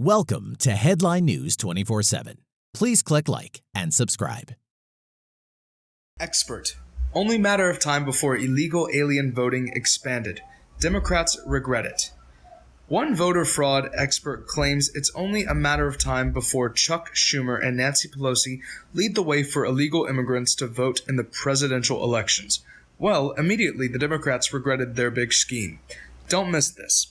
Welcome to Headline News 24 7. Please click like and subscribe. Expert. Only matter of time before illegal alien voting expanded. Democrats regret it. One voter fraud expert claims it's only a matter of time before Chuck Schumer and Nancy Pelosi lead the way for illegal immigrants to vote in the presidential elections. Well, immediately the Democrats regretted their big scheme. Don't miss this.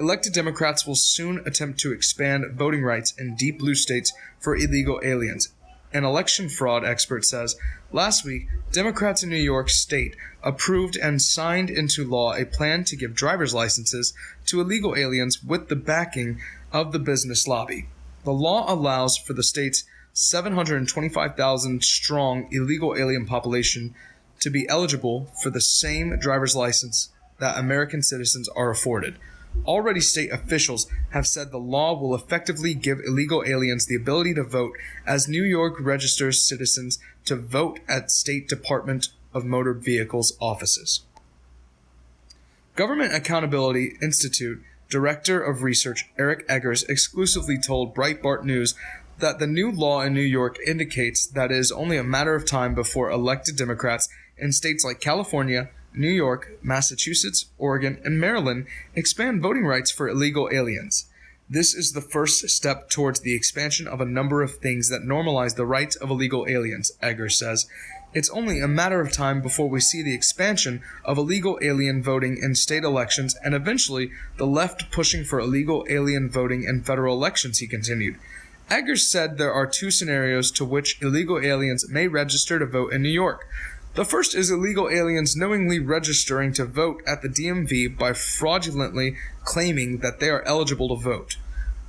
Elected Democrats will soon attempt to expand voting rights in deep blue states for illegal aliens. An election fraud expert says last week, Democrats in New York State approved and signed into law a plan to give driver's licenses to illegal aliens with the backing of the business lobby. The law allows for the state's 725,000 strong illegal alien population to be eligible for the same driver's license that American citizens are afforded. Already, state officials have said the law will effectively give illegal aliens the ability to vote as New York registers citizens to vote at State Department of Motor Vehicles offices. Government Accountability Institute Director of Research Eric Eggers exclusively told Breitbart News that the new law in New York indicates that it is only a matter of time before elected Democrats in states like California, New York, Massachusetts, Oregon, and Maryland expand voting rights for illegal aliens. This is the first step towards the expansion of a number of things that normalize the rights of illegal aliens, Eggers says. It's only a matter of time before we see the expansion of illegal alien voting in state elections and eventually the left pushing for illegal alien voting in federal elections, he continued. Eggers said there are two scenarios to which illegal aliens may register to vote in New York. The first is illegal aliens knowingly registering to vote at the DMV by fraudulently claiming that they are eligible to vote.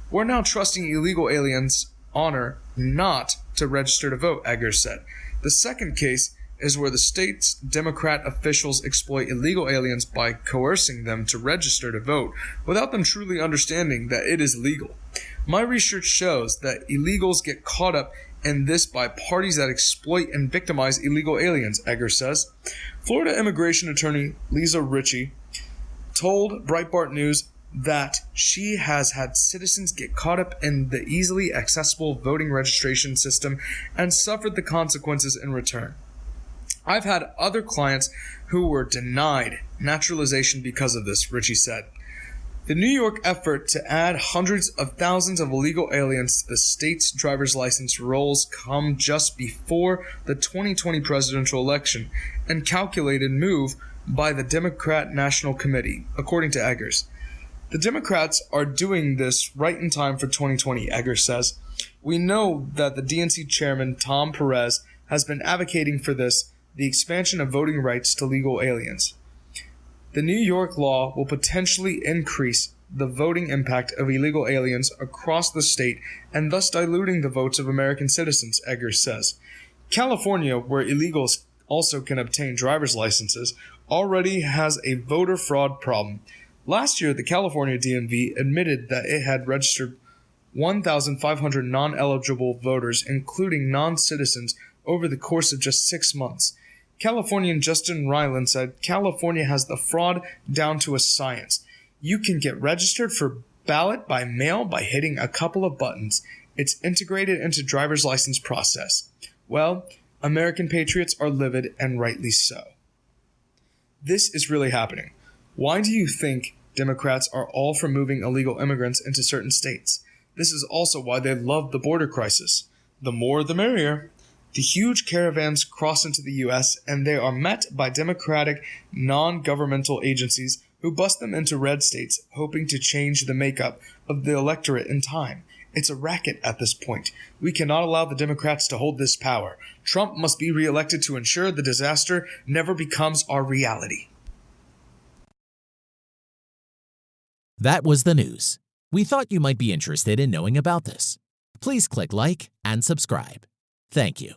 We're now trusting illegal aliens' honor not to register to vote, Eggers said. The second case is where the state's Democrat officials exploit illegal aliens by coercing them to register to vote without them truly understanding that it is legal. My research shows that illegals get caught up and this by parties that exploit and victimize illegal aliens, Egger says. Florida immigration attorney Lisa Ritchie told Breitbart News that she has had citizens get caught up in the easily accessible voting registration system and suffered the consequences in return. I've had other clients who were denied naturalization because of this, Ritchie said. The New York effort to add hundreds of thousands of illegal aliens to the state's driver's license rolls come just before the 2020 presidential election and calculated move by the Democrat National Committee, according to Eggers. The Democrats are doing this right in time for 2020, Eggers says. We know that the DNC chairman, Tom Perez, has been advocating for this, the expansion of voting rights to legal aliens. The New York law will potentially increase the voting impact of illegal aliens across the state and thus diluting the votes of American citizens, Eggers says. California, where illegals also can obtain driver's licenses, already has a voter fraud problem. Last year, the California DMV admitted that it had registered 1,500 non eligible voters, including non citizens, over the course of just six months. Californian Justin Ryland said California has the fraud down to a science. You can get registered for ballot by mail by hitting a couple of buttons. It's integrated into driver's license process. Well, American patriots are livid and rightly so. This is really happening. Why do you think Democrats are all for moving illegal immigrants into certain states? This is also why they love the border crisis. The more the merrier. The huge caravans cross into the U.S. and they are met by Democratic non governmental agencies who bust them into red states, hoping to change the makeup of the electorate in time. It's a racket at this point. We cannot allow the Democrats to hold this power. Trump must be reelected to ensure the disaster never becomes our reality. That was the news. We thought you might be interested in knowing about this. Please click like and subscribe. Thank you.